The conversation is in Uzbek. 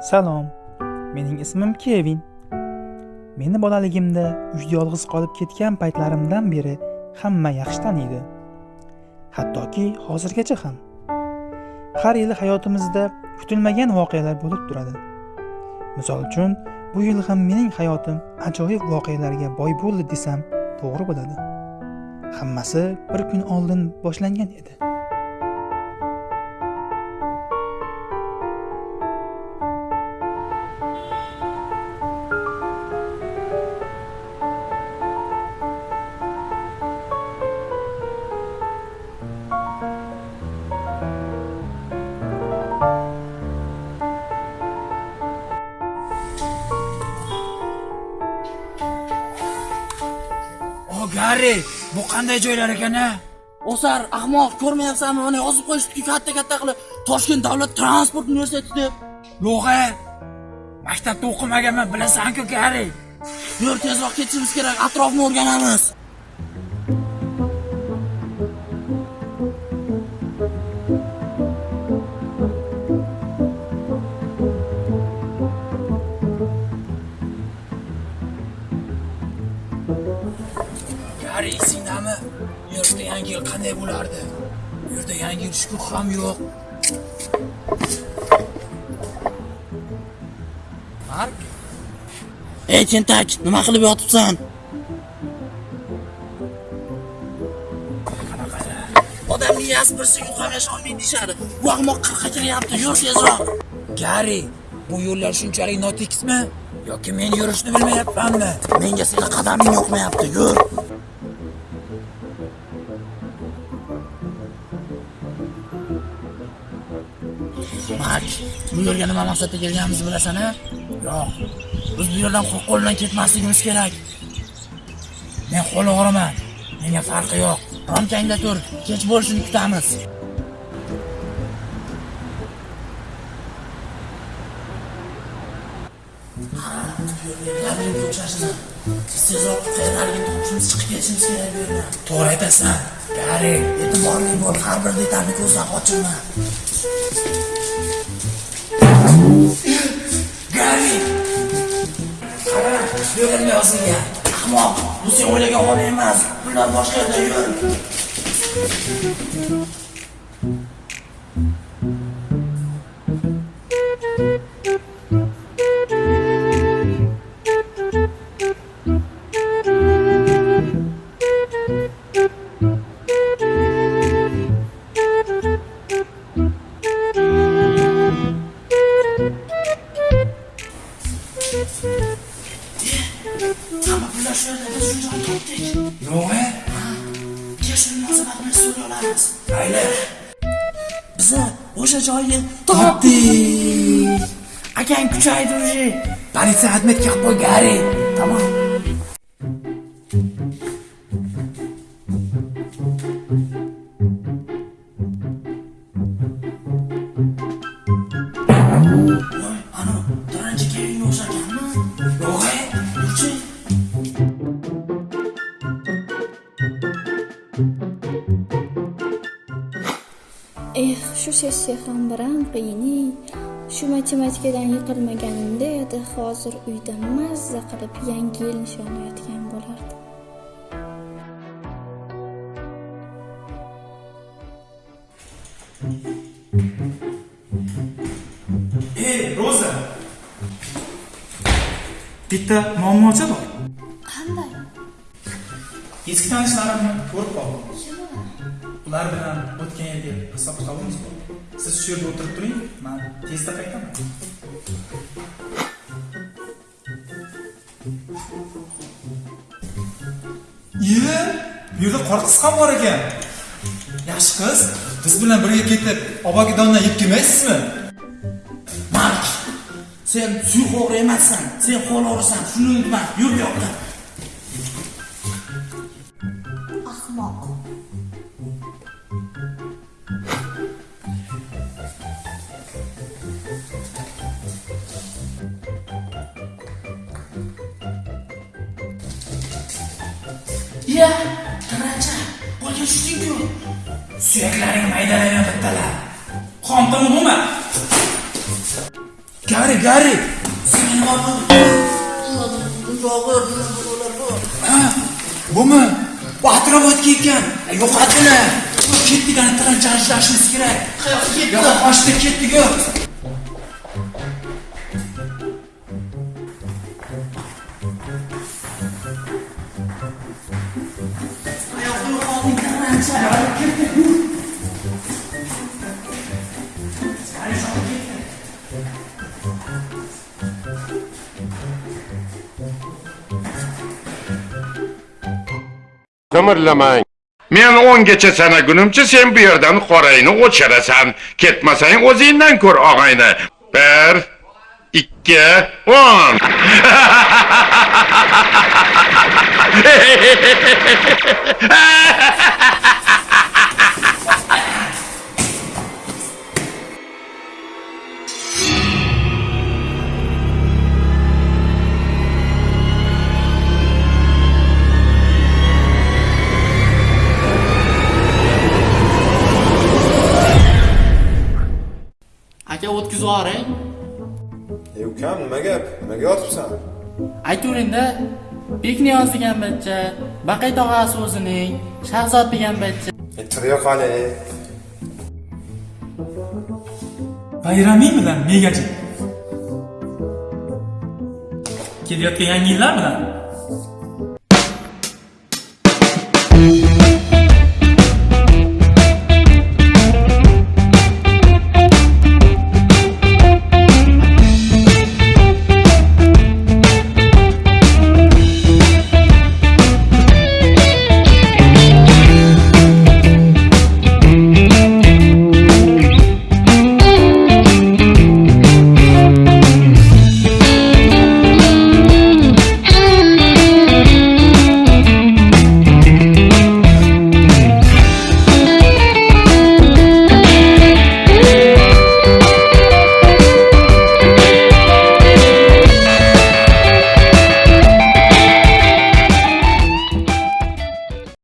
Salom. Mening ismim Kevin. Meni bolaligimda uyda yolg'iz qolib ketgan paytlarimdan beri hamma yaxshi taniydi. Hattoki hozirgacha ham. Har yili hayotimizda kutilmagan voqealar bo'lib turadi. Misol uchun, bu yil ham mening hayotim ajoyib voqealarga boy bo'ldi desam to'g'ri bo'ladi. Hammasi bir kun oldin boshlangan edi. Garri bu qanday joylar ekan a O'sar ahmoq ko'rmayapsanmi? Mana yozib qo'yishibdi katta katta qilib Toshkent davlat transport universiteti deb. yo'q a maktabda o'qimaganman bilasan-ku garri Yur tezroq ketishimiz kerak, atrofni o'rganamiz. Garri esingdami bu yerda yangi yil qanday bo'lardi bu yerda yangi yil shukuh ham yo'q mark Ey tentak, nima qilib yotibsan? Odam miyasi bir sekund ham yasholmaydi deyishadi. Bu ahmoq qirqqa kiryapti, yur tezroq. garri bu yo'llar shunchalik notekismi yoki men yurishni bilmayapmanmi Menga seni qadaming yoqmayapti, yur. Bu yerga nima maqsadda kelganimizni bilasan-a? yo'q biz bu yerdan qo'ldan ketmasligimiz kerak men qo'l o'g'riman menga farqi yo'q Ramkangda tur, kech bo'lishini kutamiz. Tezroq chiqib ketishimiz kerak bu yerdan. to'g'ri aytasan gari E'tiborli bo'l, har bir detalni ko'zdan qochirma. Qara bu yerda nima yozilgan Ahmoq, bu sen o'ylagan holat emas. Bular boshqa yerda yur. Hamma topdik. yo'q a Keyin shuni munosabatini so'ray olamiz. mayli Biza o'sha joyni topdik. Akang kuchaydi уже. politsiya отметка qilib qo'y garri Eh, shu sessiya ham biram qiyin Shu matematikadan yiqilmaganimda edi, hozir uyda mazza qilib yangi yil nishonlayotgan bo'lardim. Ey, Roza. Bitta muammocha bor. Qanday? Eski tanishlarimni ko'rib qoldim. Ular bilan o'tgan yilgi hisob kitobimiz bu Siz shu yerda o'tirib turing, men tezda qaytaman. Iye, bu yerda qor qiz ham bor ekan. Yaxshi qiz, biz bilan birga ketib, obogidondan yeb kelmaysizmi? Mark. Sen suyuq o'g'ri emassan. Sen qo'l o'g'risan. Shuni unutma. Yur bu. Ahmoq. Ya, taracha. Qo'lga tushding-ku. suyaklaring maydalayman bittalar qon bo'lma gari gari. Seni ha bumi bu atrofotga ekan yo'qotini ketdik ani tilanchashlashimiz kerak qayoqqa ketdi qochdi ketdik yo'q Qimirlamang. Men 10 gacha sanagunimcha sen bu yerdan qorayni o'chirasan. Ketmasang o'zingdan ko'r og'ayni. 1 2 10. Aka o'tkazib yuboring E ukam nima gap? Nimaga yotibsan? ayturingda bekniyoz degan bachcha baqay tog'asi o'zining shahzod degan bachcha E qani. bayramiy bilan megachi kelayotgan yangi yillar bilan